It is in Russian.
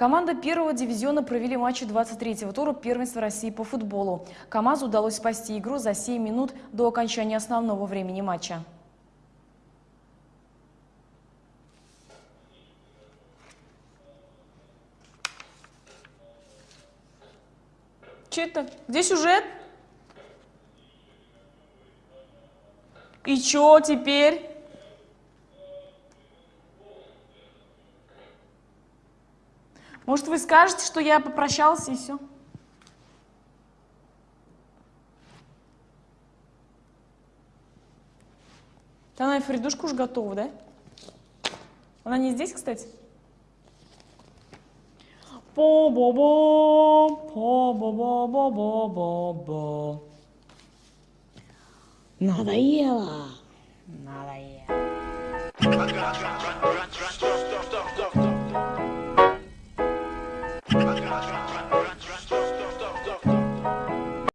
Команда первого дивизиона провели матчи 23-го тура первенства России по футболу. КамАЗу удалось спасти игру за 7 минут до окончания основного времени матча. Че это? Где сюжет? И чё теперь? Может, вы скажете, что я попрощался и все? Она и Фридушка уже готова, да? Она не здесь, кстати? По-бо-бо, по-бо-бо-бо-бо-бо. Надоело. Надоело.